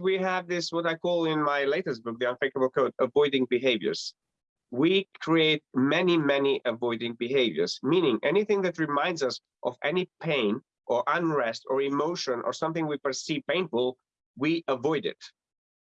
We have this, what I call in my latest book, The Unfakeable Code, avoiding behaviors. We create many, many avoiding behaviors, meaning anything that reminds us of any pain or unrest or emotion or something we perceive painful, we avoid it.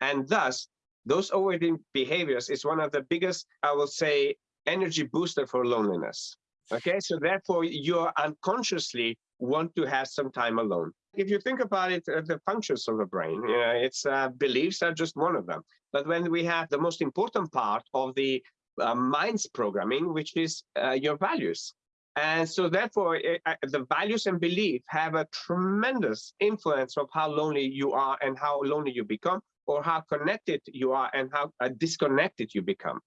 And thus, those avoiding behaviors is one of the biggest, I will say, energy booster for loneliness. Okay, so therefore you are unconsciously want to have some time alone. If you think about it, uh, the functions of the brain, you know, its uh, beliefs are just one of them. But when we have the most important part of the uh, mind's programming, which is uh, your values. And so therefore, it, uh, the values and belief have a tremendous influence of how lonely you are and how lonely you become, or how connected you are and how uh, disconnected you become.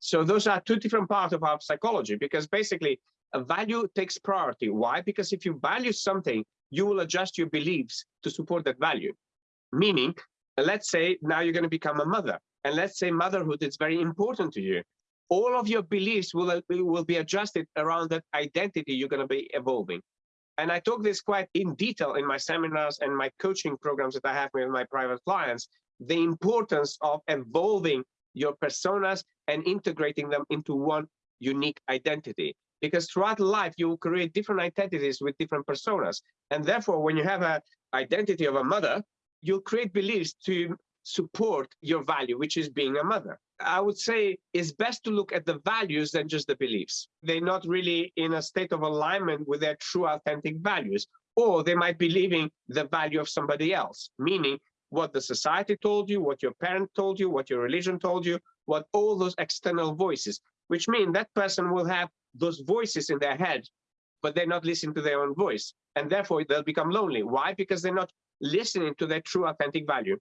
So those are two different parts of our psychology, because basically a value takes priority. Why? Because if you value something, you will adjust your beliefs to support that value. Meaning, let's say now you're going to become a mother, and let's say motherhood is very important to you. All of your beliefs will, will be adjusted around that identity you're going to be evolving. And I talk this quite in detail in my seminars and my coaching programs that I have with my private clients, the importance of evolving your personas and integrating them into one unique identity. Because throughout life, you create different identities with different personas. And therefore, when you have an identity of a mother, you'll create beliefs to support your value, which is being a mother. I would say it's best to look at the values than just the beliefs. They're not really in a state of alignment with their true authentic values, or they might be living the value of somebody else, meaning what the society told you, what your parent told you, what your religion told you, what all those external voices, which mean that person will have those voices in their head, but they're not listening to their own voice. And therefore they'll become lonely. Why? Because they're not listening to their true authentic value.